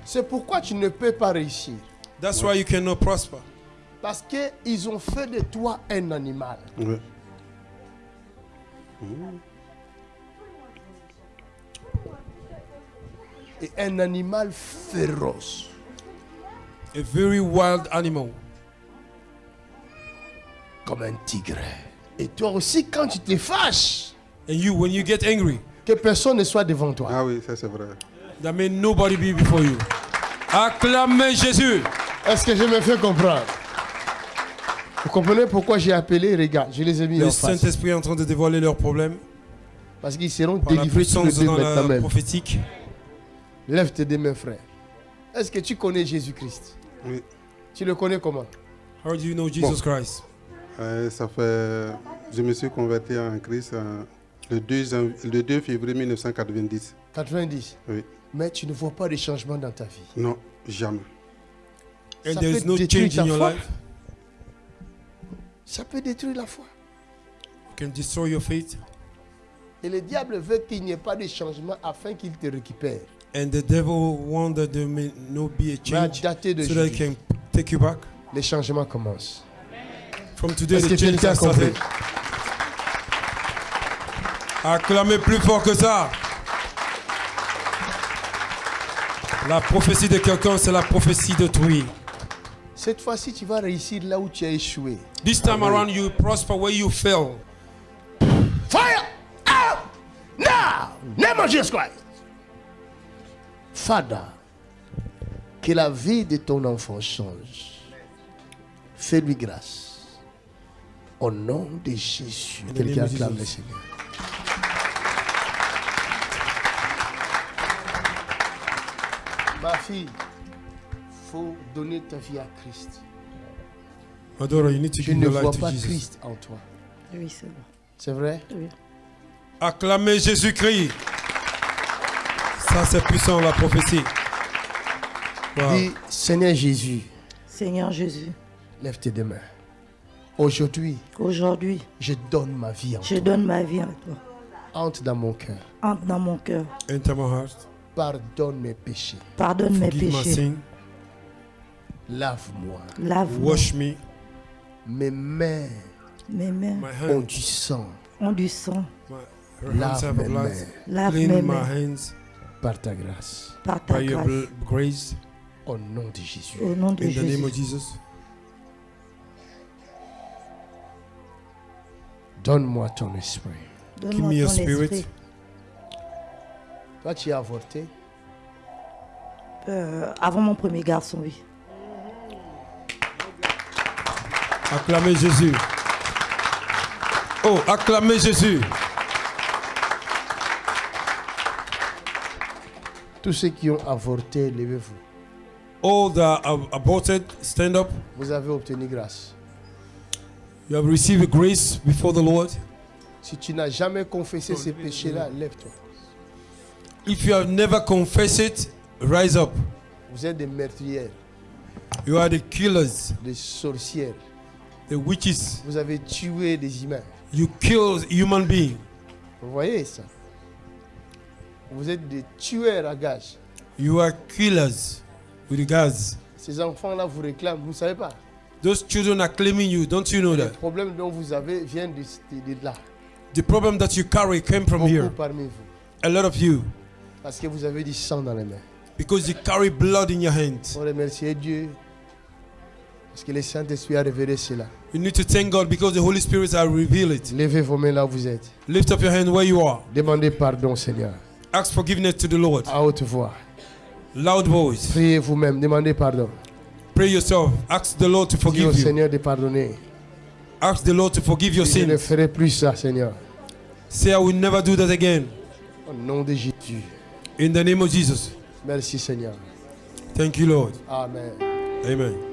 C'est pourquoi tu ne peux pas réussir. That's why you cannot prosper. Parce qu'ils ont fait de toi un animal. oui. Et un animal féroce. A very wild animal. Comme un tigre. Et toi aussi, quand tu te fâches, And you, when you get angry, que personne ne soit devant toi. Ah oui, ça c'est vrai. that means nobody be before you. Acclamez Jésus. Est-ce que je me fais comprendre? Vous comprenez pourquoi j'ai appelé Regarde, je les ai mis Le en face. Saint-Esprit est en train de dévoiler leurs problèmes Parce qu'ils seront par délivrés tous les puissance deux dans maintenant la même. prophétique. Lève tes deux mains, frère. Est-ce que tu connais Jésus-Christ? Oui. Tu le connais comment? How do you know Jesus Christ? Euh, ça fait. Je me suis converti en Christ euh, le, 2 janv- le 2 février 1990. 90. Oui. Mais tu ne vois pas de changement dans ta vie? Non, jamais. And Ça there is peut no détruire change ta in your foi. life? Ça peut détruire la foi. Can destroy your faith. Et le diable veut qu'il n'y ait pas de changement afin qu'il te récupère. And the devil wants that there may not be a change so that he can take you back. les changements commencent. From today, the change has started. Acclamez plus fort que ça. La prophétie de quelqu'un, c'est la prophétie d'autrui. Cette fois-ci, tu vas réussir là où tu as échoué. This time around, you prosper where you fail. Fire out now! Name of Jesus Christ. Father, que la vie de ton enfant change. Fais-lui grâce. Au nom de Jésus. Quelqu'un acclame le. Seigneur. Ma fille, faut donner ta vie à Christ. Adora, you need to Je give ne your vois life to pas Jesus. Christ en toi. Oui, c'est bon. C'est vrai? Oui. Acclamez Jésus-Christ. Ça, c'est puissant, la prophétie. Wow. Dis, Seigneur Jésus, Seigneur Jésus, lève tes deux mains. Aujourd'hui, aujourd'hui, je donne ma vie en je toi. donne ma vie à toi. Entre dans mon cœur. Entre dans mon cœur. Enter my heart. Pardonne mes péchés. Pardonne mes Forgive my péchés. sin. Lave-moi. Lave-moi. Wash me. Mes mains Mes mains My ont hands. du sang. ont du sang. Lave mes mains Lave Clean mes my mains hands par ta grâce. par ta by your grâce. Au nom de Jésus. Au nom de In the name Jésus. of Jesus. Donne-moi ton esprit. Give Donne-moi me your ton spirit. esprit. Toi, tu as avorté? Euh, avant mon premier garçon, oui. Acclamez Jésus. Oh, acclamez Jésus. Tous ceux qui ont avorté, levez-vous. All the ab- aborted, stand up. Vous avez obtenu grâce. You have received grace before the Lord. Si tu n'as jamais confessé ces péchés-là, lève-toi. If you have never confessed it, rise up. Vous êtes des meurtrières, You are the killers, des sorcières. The witches. Vous avez tué des humains. You kill human beings. Vous voyez ça? Vous êtes des tueurs à gages. You are killers with guns. Ces enfants-là vous réclament, vous ne savez pas. Those children are claiming you. Don't you know that? problèmes dont vous avez viennent de, de- de là. The problem that you carry came from Beaucoup here. parmi vous. A lot of you. Parce que vous avez du sang dans les mains. Because you carry blood in your hands. On remercie Dieu. Parce que le Saint-Esprit a révélé cela. You need to thank God because the Holy Spirit has revealed it. Levez vos mains là où vous êtes. Lift up your hand where you are. Demandez pardon, Seigneur. Ask forgiveness to the Lord. À haute voix. Loud voice. Priez vous-même. Demandez pardon. Pray yourself. Ask the Lord to au forgive you. Seigneur de pardonner. Ask the Lord to forgive your Je ne sins. ferai plus ça, Seigneur. Say, I will never do that again. Au nom de Jésus. In the name of Jesus. Merci, Seigneur. Thank you, Lord. Amen. Amen.